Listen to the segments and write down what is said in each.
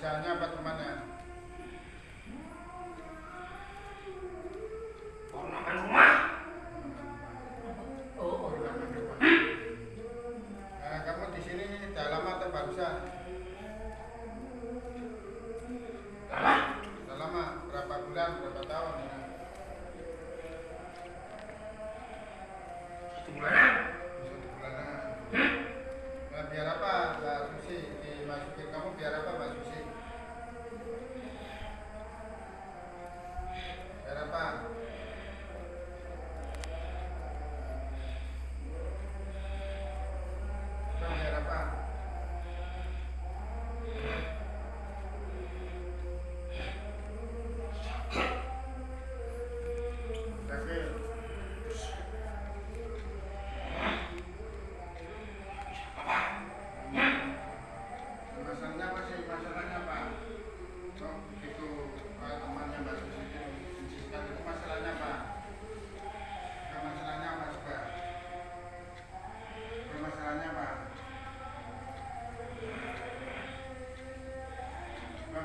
Usahanya apa temannya?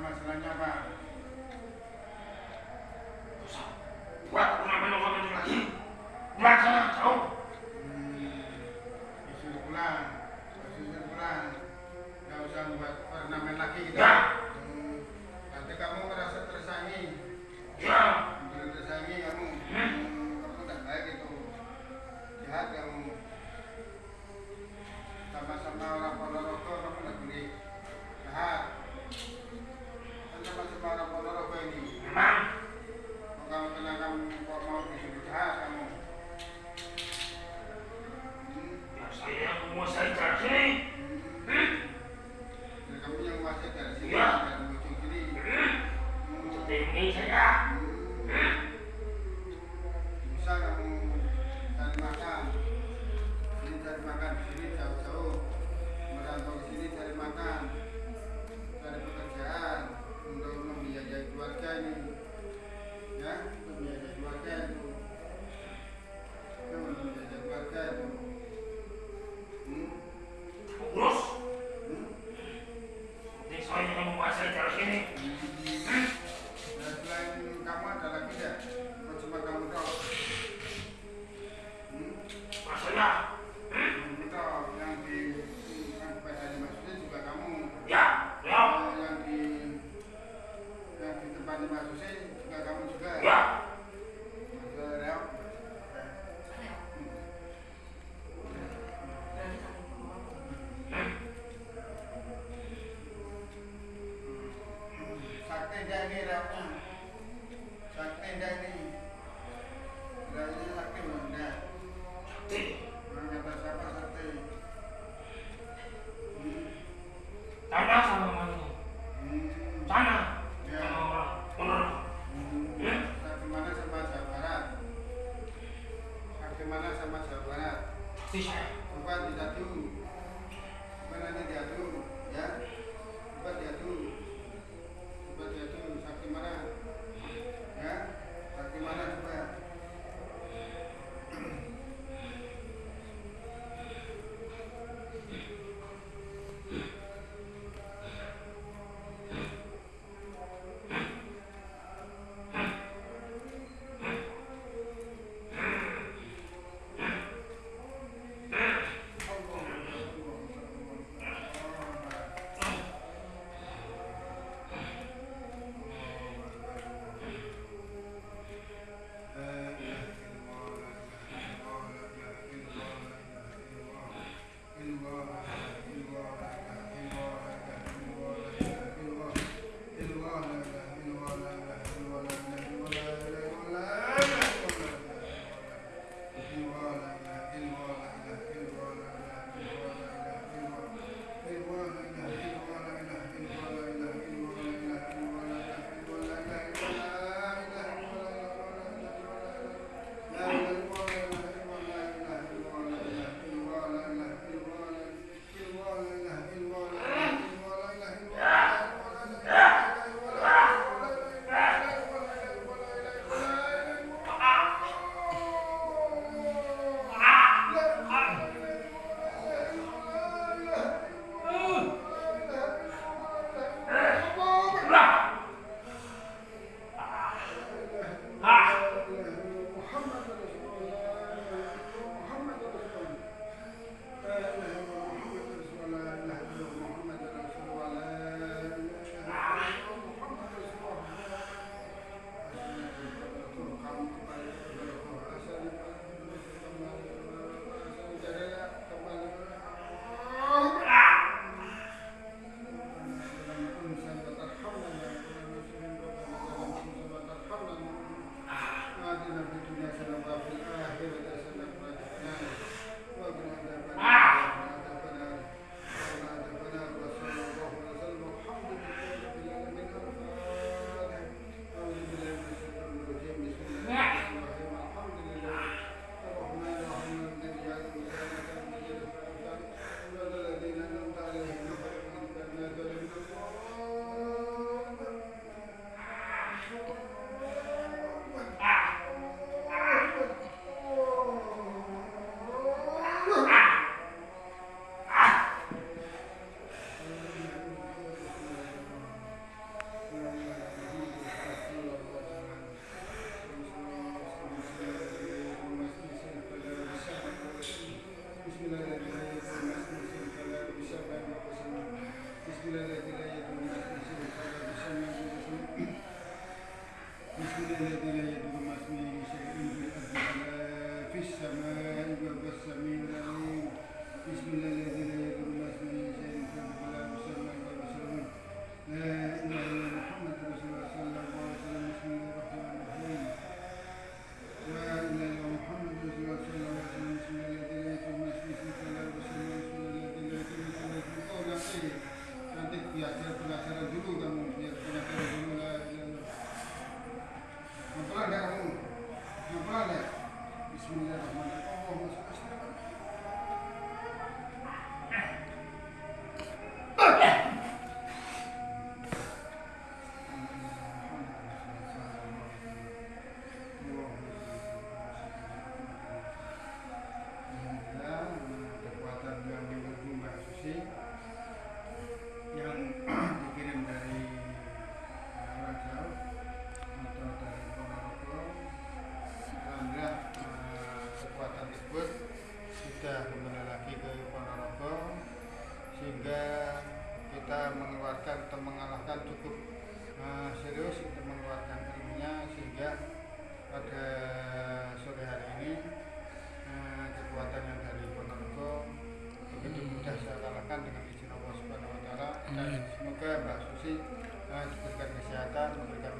Masalahnya apa?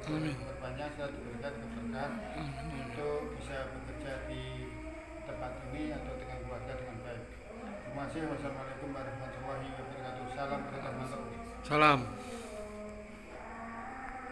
Amin. Berbanyak selalu diberikan keberkahan untuk bisa bekerja di tempat ini atau dengan keluarga dengan baik. Terima kasih. Wassalamualaikum warahmatullahi wabarakatuh. Salam. Salam.